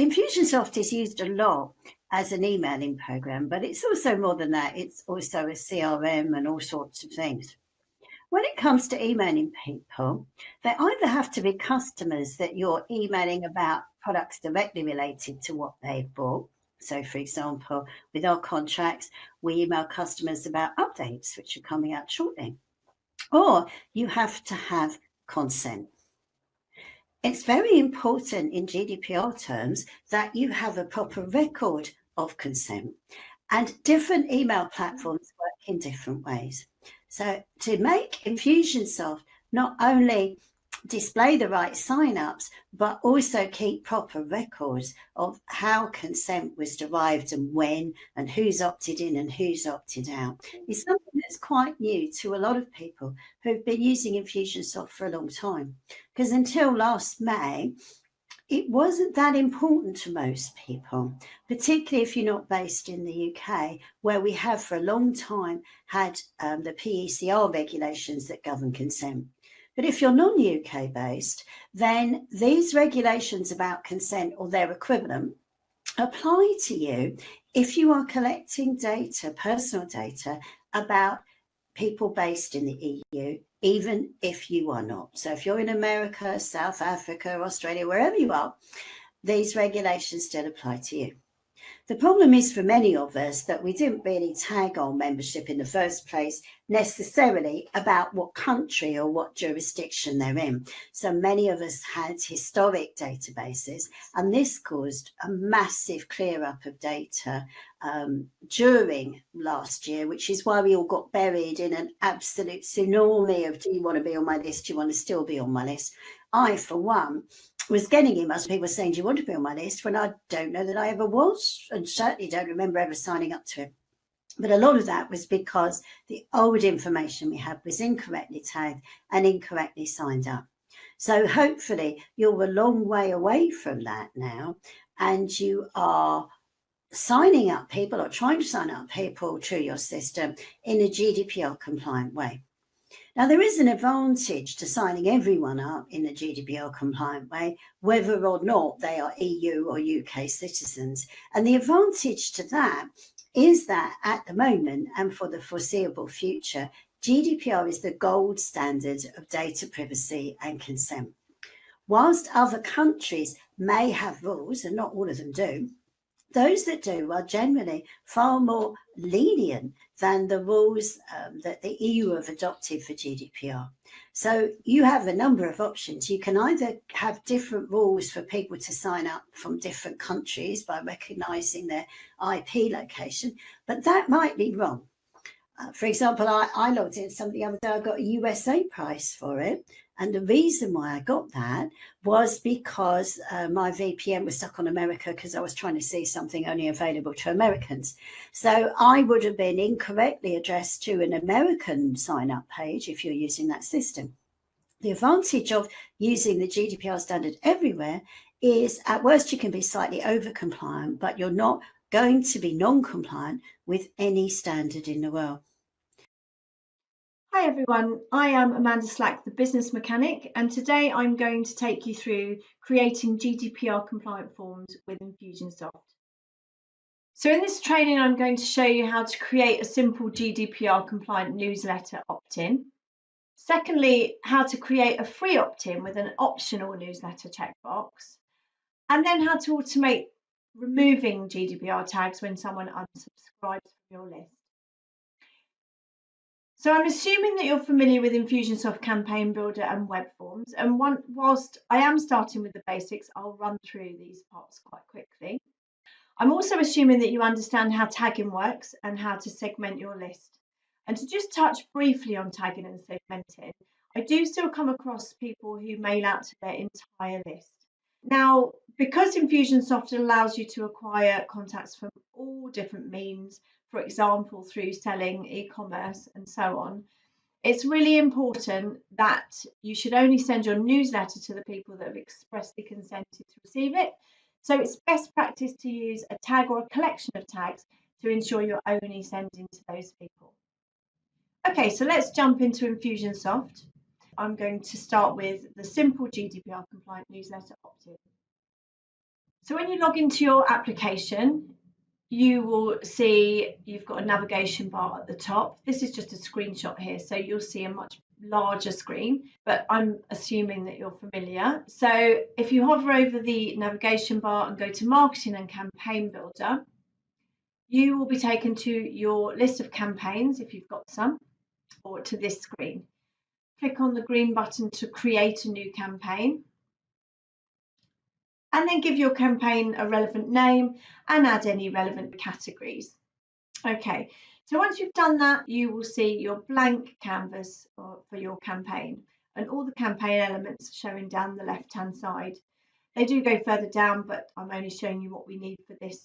Infusionsoft is used a lot as an emailing program, but it's also more than that. It's also a CRM and all sorts of things. When it comes to emailing people, they either have to be customers that you're emailing about products directly related to what they've bought. So, for example, with our contracts, we email customers about updates which are coming out shortly. Or you have to have consent. It's very important in GDPR terms that you have a proper record of consent and different email platforms work in different ways. So to make Infusionsoft not only display the right sign-ups, but also keep proper records of how consent was derived and when and who's opted in and who's opted out is something that's quite new to a lot of people who've been using Infusionsoft for a long time. Because until last May, it wasn't that important to most people, particularly if you're not based in the UK, where we have for a long time had um, the PECR regulations that govern consent. But if you're non-UK based, then these regulations about consent or their equivalent apply to you if you are collecting data, personal data about people based in the EU even if you are not. So if you're in America, South Africa, Australia, wherever you are, these regulations still apply to you. The problem is for many of us that we didn't really tag our membership in the first place necessarily about what country or what jurisdiction they're in. So many of us had historic databases and this caused a massive clear up of data um, during last year, which is why we all got buried in an absolute tsunami of do you want to be on my list? Do you want to still be on my list? I, for one, was getting emails people saying, do you want to be on my list? When I don't know that I ever was, and certainly don't remember ever signing up to it. But a lot of that was because the old information we had was incorrectly tagged and incorrectly signed up. So hopefully you're a long way away from that now and you are signing up people or trying to sign up people to your system in a GDPR compliant way. Now, there is an advantage to signing everyone up in a GDPR compliant way, whether or not they are EU or UK citizens. And the advantage to that is that at the moment and for the foreseeable future, GDPR is the gold standard of data privacy and consent. Whilst other countries may have rules, and not all of them do, those that do are generally far more lenient than the rules um, that the EU have adopted for GDPR. So you have a number of options. You can either have different rules for people to sign up from different countries by recognising their IP location, but that might be wrong. Uh, for example, I, I logged in something the other day, I got a USA price for it. And the reason why I got that was because uh, my VPN was stuck on America because I was trying to see something only available to Americans. So I would have been incorrectly addressed to an American sign up page if you're using that system. The advantage of using the GDPR standard everywhere is at worst you can be slightly over compliant, but you're not going to be non-compliant with any standard in the world. Hi everyone, I am Amanda Slack, the business mechanic, and today I'm going to take you through creating GDPR compliant forms with Infusionsoft. So in this training, I'm going to show you how to create a simple GDPR compliant newsletter opt-in. Secondly, how to create a free opt-in with an optional newsletter checkbox. And then how to automate removing GDPR tags when someone unsubscribes from your list. So I'm assuming that you're familiar with Infusionsoft Campaign Builder and web forms. And one, whilst I am starting with the basics, I'll run through these parts quite quickly. I'm also assuming that you understand how tagging works and how to segment your list. And to just touch briefly on tagging and segmenting, I do still come across people who mail out to their entire list. Now, because Infusionsoft allows you to acquire contacts from all different means, for example, through selling e-commerce and so on, it's really important that you should only send your newsletter to the people that have expressly consented to receive it. So it's best practice to use a tag or a collection of tags to ensure you're only sending to those people. Okay, so let's jump into Infusionsoft. I'm going to start with the simple GDPR compliant newsletter opt-in. So when you log into your application, you will see you've got a navigation bar at the top. This is just a screenshot here, so you'll see a much larger screen, but I'm assuming that you're familiar. So if you hover over the navigation bar and go to Marketing and Campaign Builder, you will be taken to your list of campaigns if you've got some, or to this screen. Click on the green button to create a new campaign and then give your campaign a relevant name and add any relevant categories. Okay, so once you've done that, you will see your blank canvas for your campaign and all the campaign elements showing down the left hand side. They do go further down, but I'm only showing you what we need for this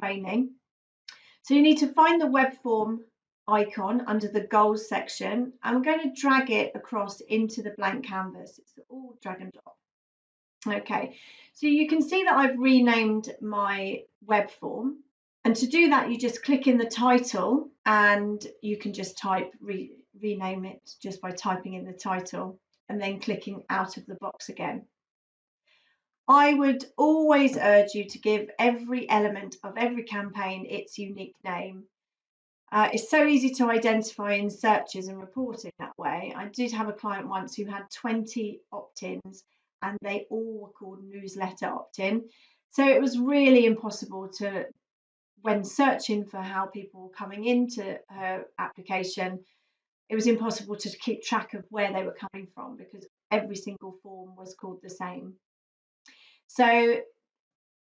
training. So you need to find the web form icon under the goals section. And I'm going to drag it across into the blank canvas. It's all drag and drop. Okay, so you can see that I've renamed my web form. And to do that, you just click in the title and you can just type, re rename it just by typing in the title and then clicking out of the box again. I would always urge you to give every element of every campaign its unique name. Uh, it's so easy to identify in searches and reporting that way. I did have a client once who had 20 opt-ins and they all were called newsletter opt-in. So it was really impossible to, when searching for how people were coming into her application, it was impossible to keep track of where they were coming from because every single form was called the same. So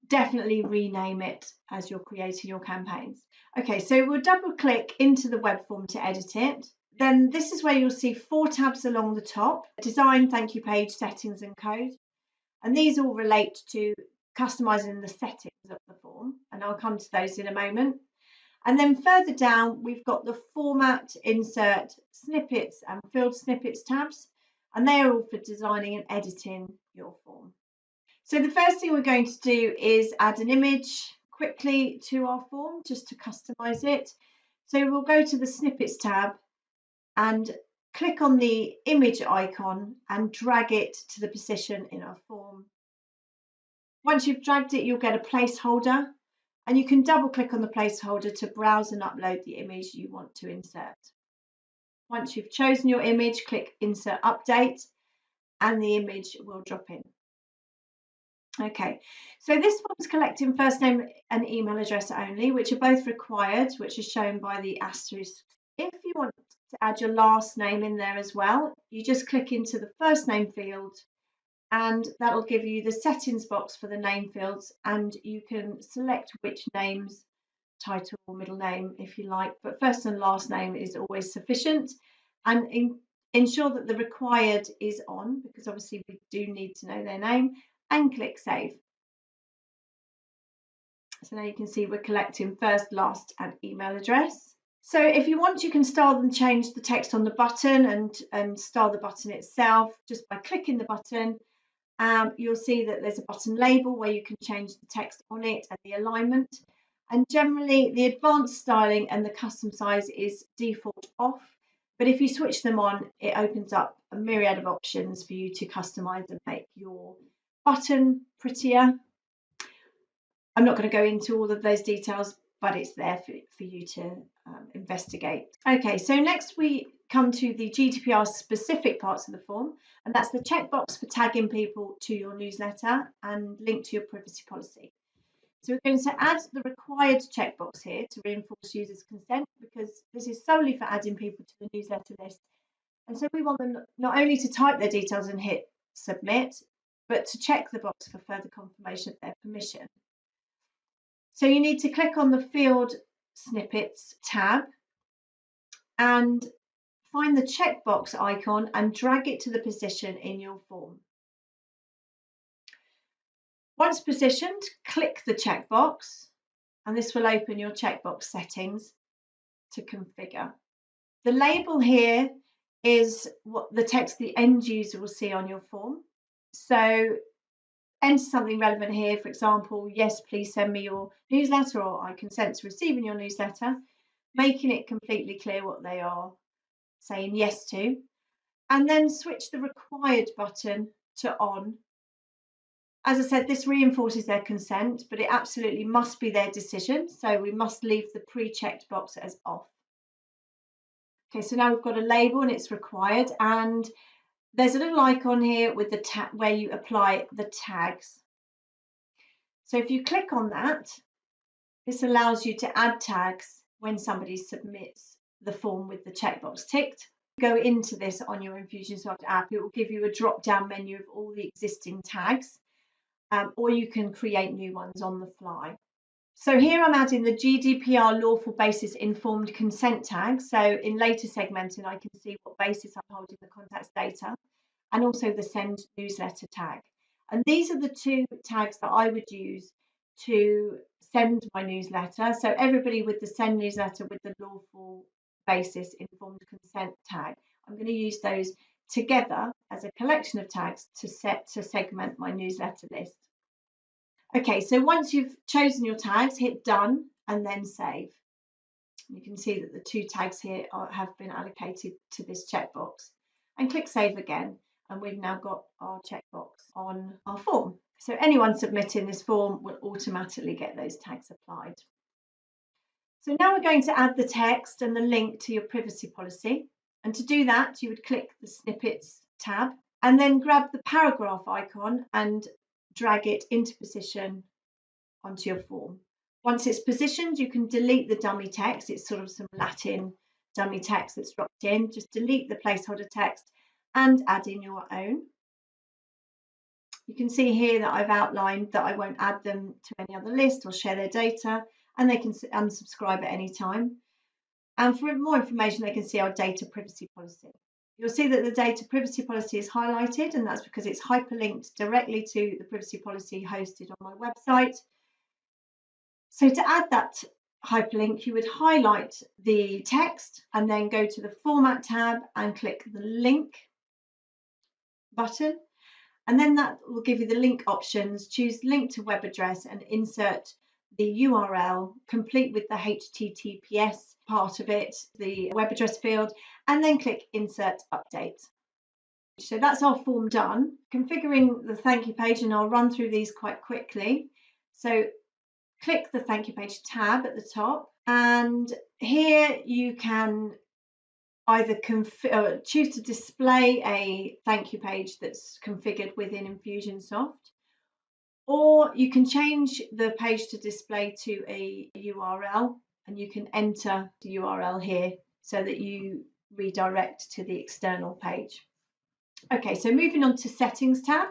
definitely rename it as you're creating your campaigns. Okay, so we'll double click into the web form to edit it. Then this is where you'll see four tabs along the top, design, thank you page, settings and code. And these all relate to customizing the settings of the form. And I'll come to those in a moment. And then further down, we've got the format, insert, snippets and field snippets tabs. And they are all for designing and editing your form. So the first thing we're going to do is add an image quickly to our form just to customize it. So we'll go to the snippets tab and click on the image icon and drag it to the position in our form. Once you've dragged it, you'll get a placeholder and you can double click on the placeholder to browse and upload the image you want to insert. Once you've chosen your image, click Insert Update and the image will drop in. Okay, so this form's collecting first name and email address only, which are both required, which is shown by the asterisk. To add your last name in there as well. You just click into the first name field and that'll give you the settings box for the name fields and you can select which names, title or middle name if you like, but first and last name is always sufficient and in, ensure that the required is on because obviously we do need to know their name and click save. So now you can see we're collecting first, last and email address. So if you want, you can style and change the text on the button and, and style the button itself just by clicking the button. Um, you'll see that there's a button label where you can change the text on it and the alignment. And generally, the advanced styling and the custom size is default off. But if you switch them on, it opens up a myriad of options for you to customize and make your button prettier. I'm not going to go into all of those details, but it's there for, for you to um, investigate. Okay, so next we come to the GDPR specific parts of the form, and that's the checkbox for tagging people to your newsletter and link to your privacy policy. So we're going to add the required checkbox here to reinforce users' consent because this is solely for adding people to the newsletter list. And so we want them not only to type their details and hit submit, but to check the box for further confirmation of their permission. So you need to click on the field snippets tab and find the checkbox icon and drag it to the position in your form. Once positioned, click the checkbox and this will open your checkbox settings to configure. The label here is what the text the end user will see on your form. So enter something relevant here. For example, yes, please send me your newsletter or I consent to receiving your newsletter, making it completely clear what they are saying yes to, and then switch the required button to on As I said, this reinforces their consent, but it absolutely must be their decision. So we must leave the pre-checked box as off. Okay, so now we've got a label and it's required. And there's a little icon here with the tag where you apply the tags. So if you click on that, this allows you to add tags when somebody submits the form with the checkbox ticked. Go into this on your Infusionsoft app, it will give you a drop down menu of all the existing tags, um, or you can create new ones on the fly. So here I'm adding the GDPR lawful basis informed consent tag. So in later segmenting, I can see what basis I'm holding the contact's data and also the send newsletter tag. And these are the two tags that I would use to send my newsletter. So everybody with the send newsletter with the lawful basis informed consent tag, I'm going to use those together as a collection of tags to set to segment my newsletter list. Okay, so once you've chosen your tags, hit done and then save. You can see that the two tags here are, have been allocated to this checkbox and click save again and we've now got our checkbox on our form. So anyone submitting this form will automatically get those tags applied. So now we're going to add the text and the link to your privacy policy. And to do that, you would click the snippets tab and then grab the paragraph icon and drag it into position onto your form. Once it's positioned, you can delete the dummy text. It's sort of some Latin dummy text that's dropped in. Just delete the placeholder text and add in your own. You can see here that I've outlined that I won't add them to any other list or share their data and they can unsubscribe at any time. And for more information, they can see our data privacy policy. You'll see that the data privacy policy is highlighted and that's because it's hyperlinked directly to the privacy policy hosted on my website. So to add that hyperlink, you would highlight the text and then go to the Format tab and click the link button. And then that will give you the link options. Choose link to web address and insert the URL, complete with the HTTPS part of it, the web address field, and then click Insert Update. So that's our form done. Configuring the thank you page, and I'll run through these quite quickly. So click the thank you page tab at the top, and here you can either uh, choose to display a thank you page that's configured within Infusionsoft, or you can change the page to display to a URL and you can enter the URL here so that you redirect to the external page. Okay, so moving on to settings tab.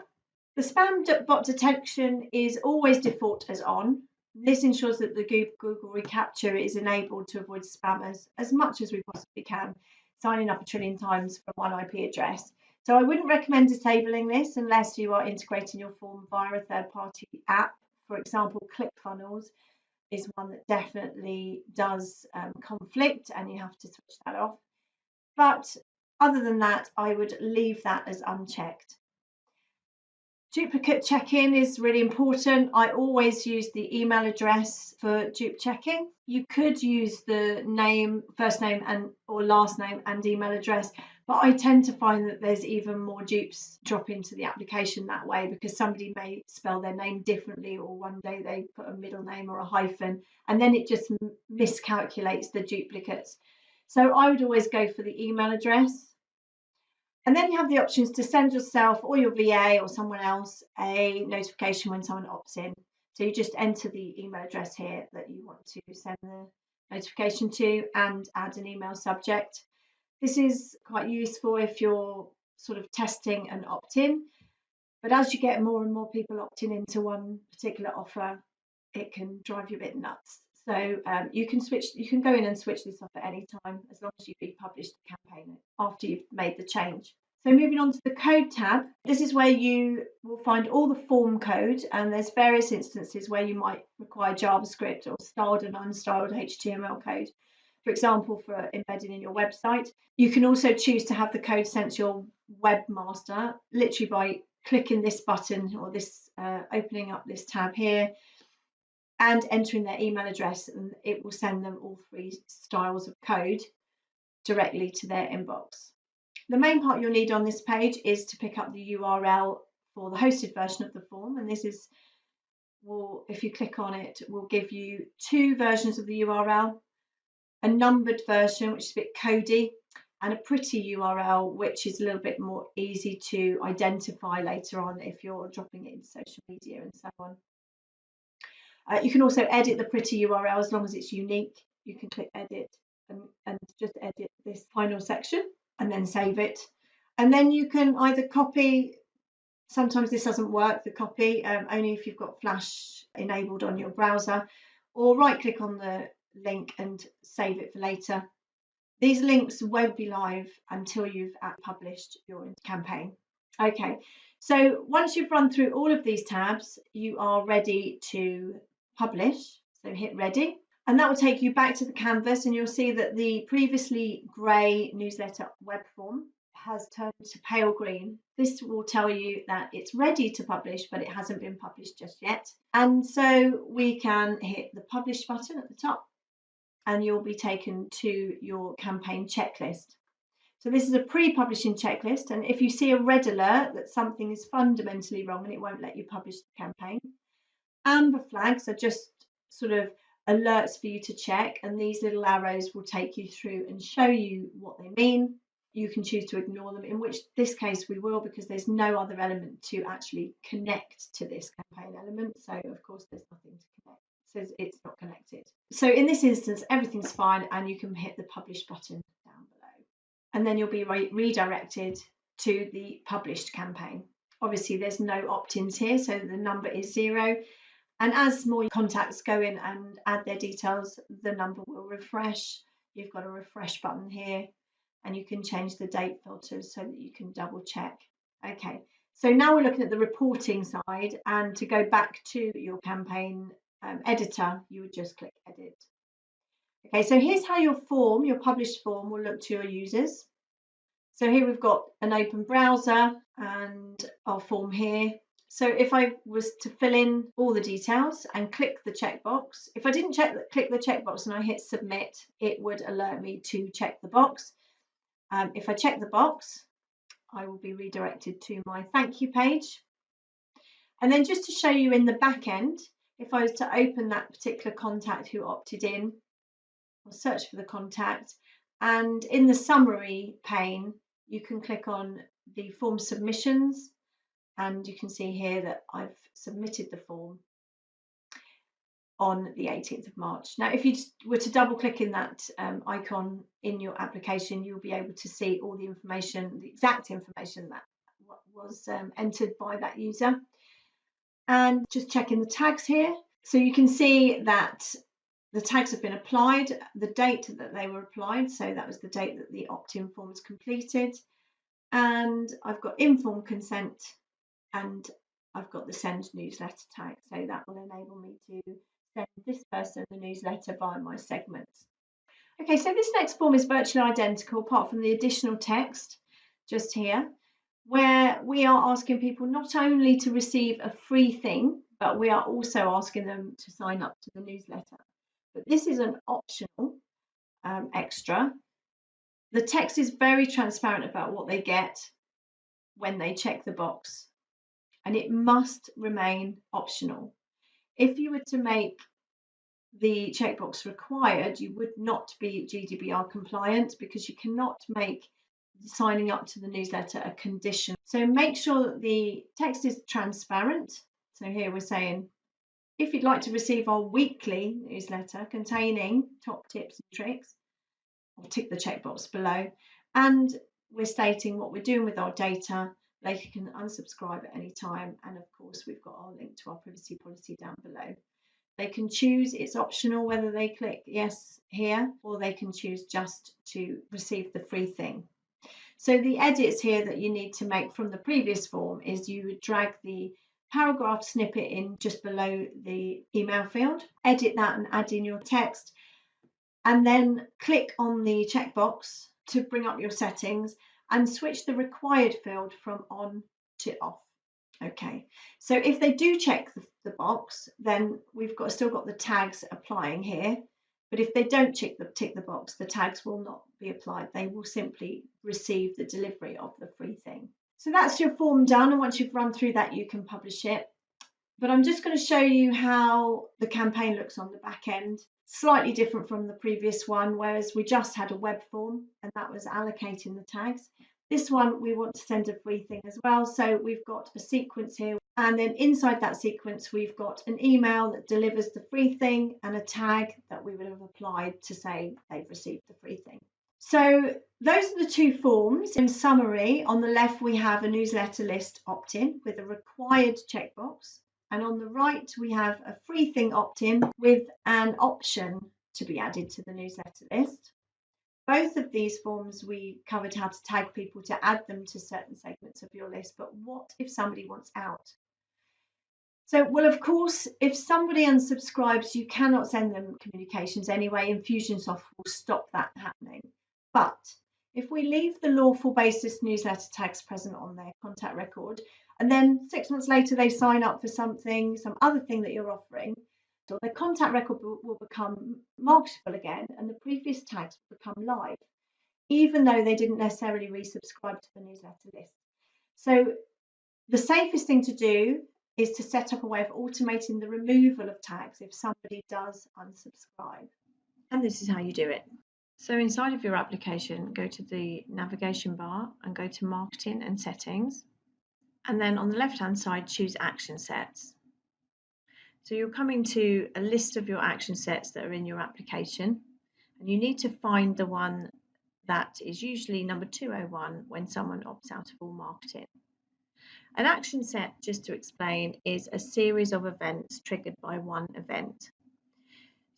The spam bot detection is always default as on. This ensures that the Google reCAPTCHA is enabled to avoid spammers as much as we possibly can signing up a trillion times from one IP address. So I wouldn't recommend disabling this unless you are integrating your form via a third-party app. For example, ClickFunnels is one that definitely does um, conflict and you have to switch that off. But other than that, I would leave that as unchecked. Duplicate checking is really important. I always use the email address for dupe checking. You could use the name, first name and or last name and email address, but I tend to find that there's even more dupes drop into the application that way because somebody may spell their name differently or one day they put a middle name or a hyphen and then it just miscalculates the duplicates. So I would always go for the email address and then you have the options to send yourself or your VA or someone else a notification when someone opts in. So you just enter the email address here that you want to send the notification to and add an email subject. This is quite useful if you're sort of testing an opt-in. But as you get more and more people opting into one particular offer, it can drive you a bit nuts. So um, you can switch, you can go in and switch this off at any time as long as you republish the campaign after you've made the change. So moving on to the code tab, this is where you will find all the form code and there's various instances where you might require JavaScript or styled and unstyled HTML code. For example, for embedding in your website. You can also choose to have the code sent to your webmaster literally by clicking this button or this uh, opening up this tab here and entering their email address and it will send them all three styles of code directly to their inbox. The main part you'll need on this page is to pick up the URL for the hosted version of the form. And this is, will if you click on it, will give you two versions of the URL, a numbered version, which is a bit codey, and a pretty URL, which is a little bit more easy to identify later on if you're dropping it in social media and so on. Uh, you can also edit the pretty URL as long as it's unique. You can click edit and, and just edit this final section and then save it. And then you can either copy, sometimes this doesn't work, the copy, um, only if you've got Flash enabled on your browser, or right click on the link and save it for later. These links won't be live until you've published your campaign. Okay, so once you've run through all of these tabs, you are ready to publish. So hit ready. And that will take you back to the canvas and you'll see that the previously grey newsletter web form has turned to pale green. This will tell you that it's ready to publish, but it hasn't been published just yet. And so we can hit the publish button at the top and you'll be taken to your campaign checklist. So this is a pre-publishing checklist. And if you see a red alert that something is fundamentally wrong and it won't let you publish the campaign, amber flags are just sort of alerts for you to check and these little arrows will take you through and show you what they mean. You can choose to ignore them in which this case we will because there's no other element to actually connect to this campaign element. So of course there's nothing to connect. It says it's not connected. So in this instance everything's fine and you can hit the publish button down below. And then you'll be re redirected to the published campaign. Obviously there's no opt-ins here so the number is zero and as more contacts go in and add their details, the number will refresh. You've got a refresh button here and you can change the date filters so that you can double check. Okay, so now we're looking at the reporting side and to go back to your campaign um, editor, you would just click edit. Okay, so here's how your form, your published form will look to your users. So here we've got an open browser and our form here. So if I was to fill in all the details and click the checkbox, if I didn't check click the checkbox and I hit submit, it would alert me to check the box. Um, if I check the box, I will be redirected to my thank you page. And then just to show you in the back end, if I was to open that particular contact who opted in, I'll search for the contact and in the summary pane, you can click on the form submissions and you can see here that I've submitted the form on the 18th of March. Now, if you were to double click in that um, icon in your application, you'll be able to see all the information, the exact information that was um, entered by that user. And just checking the tags here. So you can see that the tags have been applied, the date that they were applied, so that was the date that the opt-in form was completed. And I've got informed consent and I've got the send newsletter tag. So that will enable me to send this person the newsletter via my segments. Okay, so this next form is virtually identical apart from the additional text just here, where we are asking people not only to receive a free thing, but we are also asking them to sign up to the newsletter. But this is an optional um, extra. The text is very transparent about what they get when they check the box and it must remain optional. If you were to make the checkbox required, you would not be GDPR compliant because you cannot make signing up to the newsletter a condition. So make sure that the text is transparent. So here we're saying, if you'd like to receive our weekly newsletter containing top tips and tricks, I'll tick the checkbox below. And we're stating what we're doing with our data they can unsubscribe at any time. And of course, we've got our link to our privacy policy down below. They can choose, it's optional whether they click yes here or they can choose just to receive the free thing. So the edits here that you need to make from the previous form is you would drag the paragraph snippet in just below the email field, edit that and add in your text, and then click on the checkbox to bring up your settings and switch the required field from on to off. Okay, so if they do check the, the box, then we've got still got the tags applying here. But if they don't tick the, tick the box, the tags will not be applied. They will simply receive the delivery of the free thing. So that's your form done. And once you've run through that, you can publish it. But I'm just going to show you how the campaign looks on the back end. Slightly different from the previous one, whereas we just had a web form and that was allocating the tags. This one, we want to send a free thing as well. So we've got a sequence here. And then inside that sequence, we've got an email that delivers the free thing and a tag that we would have applied to say they've received the free thing. So those are the two forms. In summary, on the left, we have a newsletter list opt-in with a required checkbox. And on the right, we have a free thing opt-in with an option to be added to the newsletter list. Both of these forms we covered how to tag people to add them to certain segments of your list, but what if somebody wants out? So, well, of course, if somebody unsubscribes, you cannot send them communications anyway. Infusionsoft will stop that happening. But if we leave the lawful basis newsletter tags present on their contact record, and then six months later they sign up for something, some other thing that you're offering, so their contact record will become marketable again and the previous tags will become live, even though they didn't necessarily resubscribe to the newsletter list. So the safest thing to do is to set up a way of automating the removal of tags if somebody does unsubscribe. And this is how you do it. So inside of your application, go to the navigation bar and go to marketing and settings. And then on the left hand side, choose action sets. So you're coming to a list of your action sets that are in your application. And you need to find the one that is usually number 201 when someone opts out of all marketing. An action set, just to explain, is a series of events triggered by one event.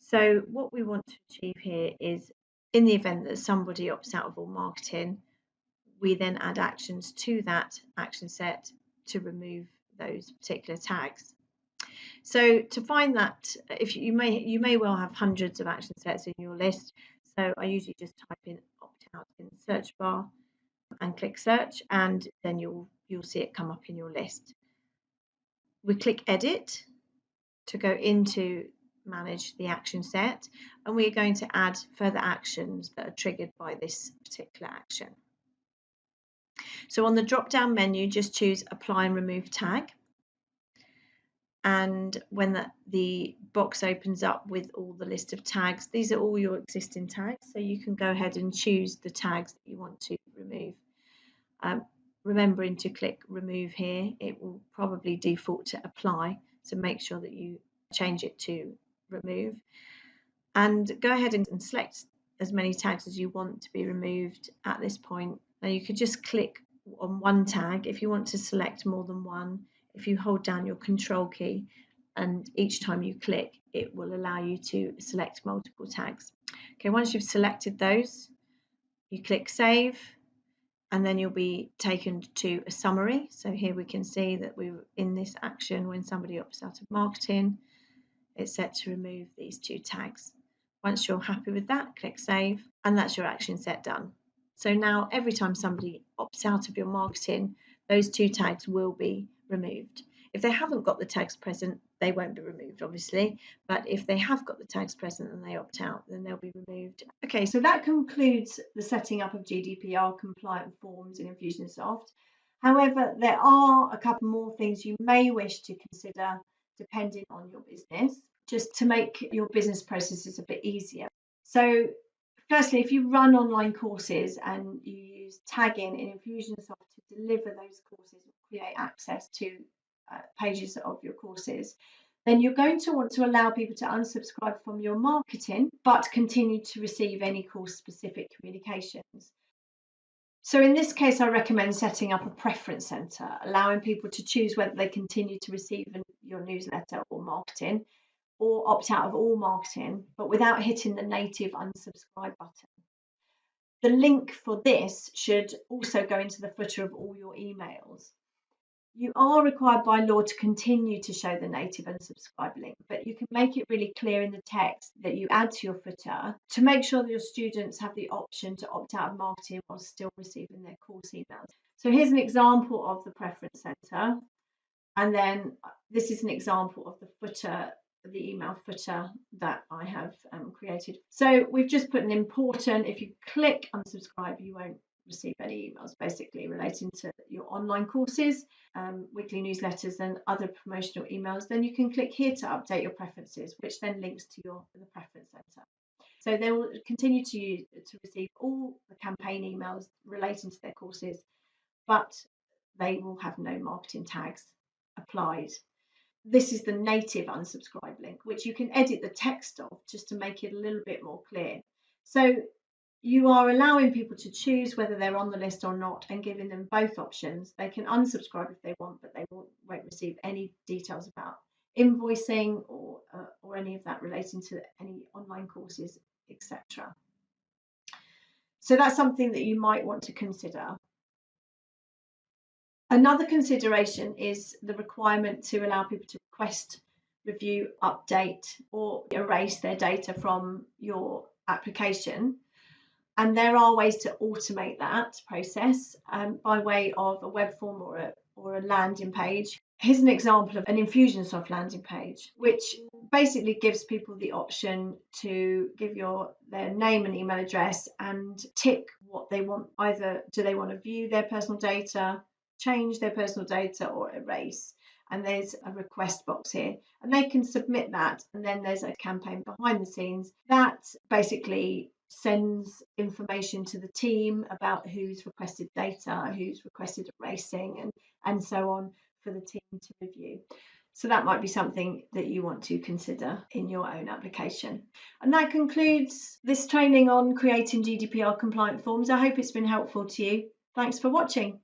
So what we want to achieve here is in the event that somebody opts out of all marketing, we then add actions to that action set to remove those particular tags. So to find that, if you, may you may well have hundreds of action sets in your list. So I usually just type in opt out in the search bar and click search, and then you'll you'll see it come up in your list. We click edit to go into manage the action set and we're going to add further actions that are triggered by this particular action. So on the drop down menu just choose apply and remove tag and when the, the box opens up with all the list of tags these are all your existing tags so you can go ahead and choose the tags that you want to remove. Um, remembering to click remove here it will probably default to apply so make sure that you change it to remove and go ahead and select as many tags as you want to be removed at this point. Now you could just click on one tag if you want to select more than one. If you hold down your control key and each time you click it will allow you to select multiple tags. Okay, once you've selected those you click save and then you'll be taken to a summary. So here we can see that we are in this action when somebody opts out of marketing it's set to remove these two tags. Once you're happy with that, click Save, and that's your action set done. So now every time somebody opts out of your marketing, those two tags will be removed. If they haven't got the tags present, they won't be removed, obviously. But if they have got the tags present and they opt out, then they'll be removed. Okay, so that concludes the setting up of GDPR compliant forms in Infusionsoft. However, there are a couple more things you may wish to consider depending on your business, just to make your business processes a bit easier. So, firstly, if you run online courses and you use tagging in Infusionsoft to deliver those courses or create access to uh, pages of your courses, then you're going to want to allow people to unsubscribe from your marketing but continue to receive any course specific communications. So in this case, I recommend setting up a preference center, allowing people to choose whether they continue to receive your newsletter or marketing or opt out of all marketing, but without hitting the native unsubscribe button. The link for this should also go into the footer of all your emails. You are required by law to continue to show the native unsubscribe link, but you can make it really clear in the text that you add to your footer to make sure that your students have the option to opt out of marketing while still receiving their course emails. So here's an example of the preference center. And then this is an example of the footer, the email footer that I have um, created. So we've just put an important, if you click unsubscribe, you won't receive any emails basically relating to your online courses, um, weekly newsletters, and other promotional emails, then you can click here to update your preferences, which then links to your the preference center. So they will continue to use, to receive all the campaign emails relating to their courses, but they will have no marketing tags applied. This is the native unsubscribe link, which you can edit the text of just to make it a little bit more clear. So you are allowing people to choose whether they're on the list or not and giving them both options. They can unsubscribe if they want, but they won't, receive any details about invoicing or, uh, or any of that relating to any online courses, etc. So that's something that you might want to consider. Another consideration is the requirement to allow people to request, review, update, or erase their data from your application. And there are ways to automate that process um, by way of a web form or a, or a landing page. Here's an example of an Infusionsoft landing page, which basically gives people the option to give your their name and email address and tick what they want. Either do they want to view their personal data, change their personal data or erase. And there's a request box here, and they can submit that. And then there's a campaign behind the scenes that basically sends information to the team about who's requested data, who's requested erasing, and, and so on for the team to review. So that might be something that you want to consider in your own application. And that concludes this training on creating GDPR compliant forms. I hope it's been helpful to you. Thanks for watching.